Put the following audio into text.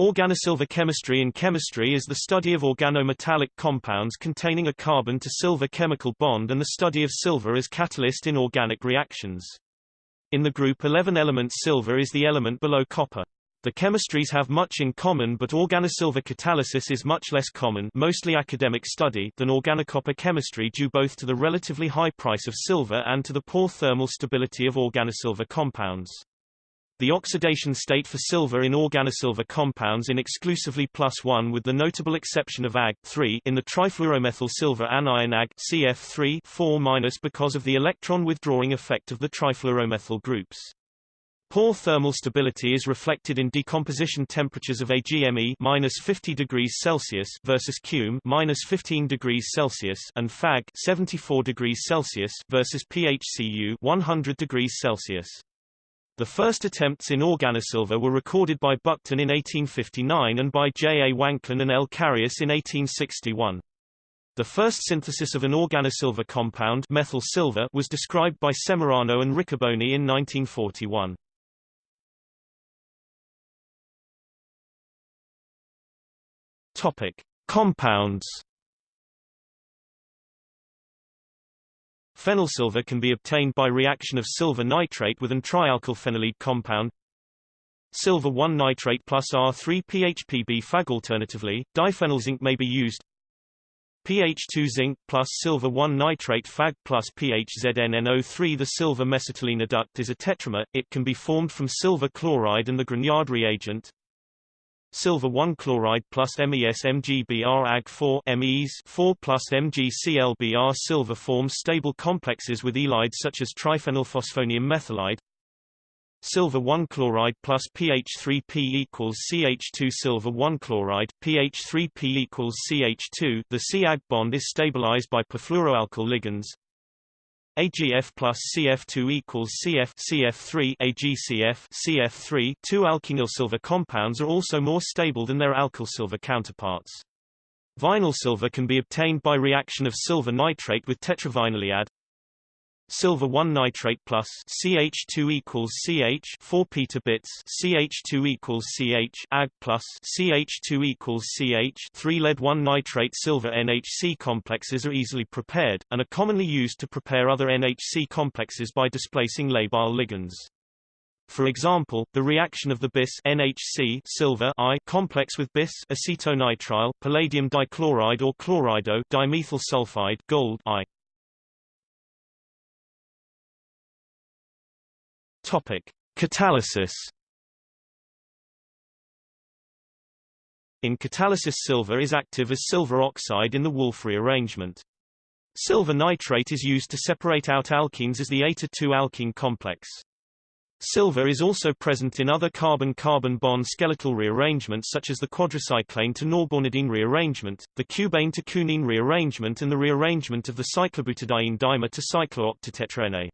Organosilver chemistry in chemistry is the study of organometallic compounds containing a carbon to silver chemical bond and the study of silver as catalyst in organic reactions. In the group 11 elements silver is the element below copper. The chemistries have much in common but organosilver catalysis is much less common mostly academic study than organocopper chemistry due both to the relatively high price of silver and to the poor thermal stability of organosilver compounds. The oxidation state for silver in organosilver compounds in exclusively plus 1 with the notable exception of Ag 3 in the trifluoromethyl silver anion Ag CF3 4 because of the electron withdrawing effect of the trifluoromethyl groups. Poor thermal stability is reflected in decomposition temperatures of AgMe minus 50 degrees Celsius versus Cume minus 15 degrees Celsius and Fag 74 degrees Celsius versus PHCU 100 degrees Celsius. The first attempts in organosilver were recorded by Buckton in 1859 and by J. A. Wanklyn and L. Carius in 1861. The first synthesis of an organosilver compound methyl silver was described by Semerano and Riccoboni in 1941. Topic: Compounds Phenylsilver can be obtained by reaction of silver nitrate with an trialkylphenyllead compound. Silver 1 nitrate plus R3 PHPB Fag Alternatively, diphenyl zinc may be used. PH2 zinc plus silver 1 nitrate Fag plus PHZNNO3 The silver mesitylene adduct is a tetramer, it can be formed from silver chloride and the Grignard reagent silver 1 chloride plus MES MgBr Ag 4 MEs 4 plus MgClBr silver forms stable complexes with ylides such as triphenylphosphonium methylide. Silver 1 chloride plus pH3P equals CH2 silver 1 chloride pH3P equals CH2 the C-Ag bond is stabilized by perfluoroalkyl ligands AgF plus CF2 equals CF CF3 AgCF CF3 Two alkenyl silver compounds are also more stable than their alkyl silver counterparts. Vinyl silver can be obtained by reaction of silver nitrate with tetravinyllead silver 1 nitrate plus CH2 equals CH 4 petabits CH2 equals CH Ag plus CH2 equals CH 3 lead 1 nitrate silver NHC complexes are easily prepared, and are commonly used to prepare other NHC complexes by displacing labile ligands. For example, the reaction of the bis NHC silver I complex with bis acetonitrile, palladium dichloride or chlorido dimethyl sulfide gold I Topic: Catalysis. In catalysis silver is active as silver oxide in the Wolff rearrangement. Silver nitrate is used to separate out alkenes as the eta-2 alkene complex. Silver is also present in other carbon-carbon bond skeletal rearrangements such as the quadricyclane to norbornadiene rearrangement, the cubane to cuneane rearrangement and the rearrangement of the cyclobutadiene dimer to cyclooctatetraene.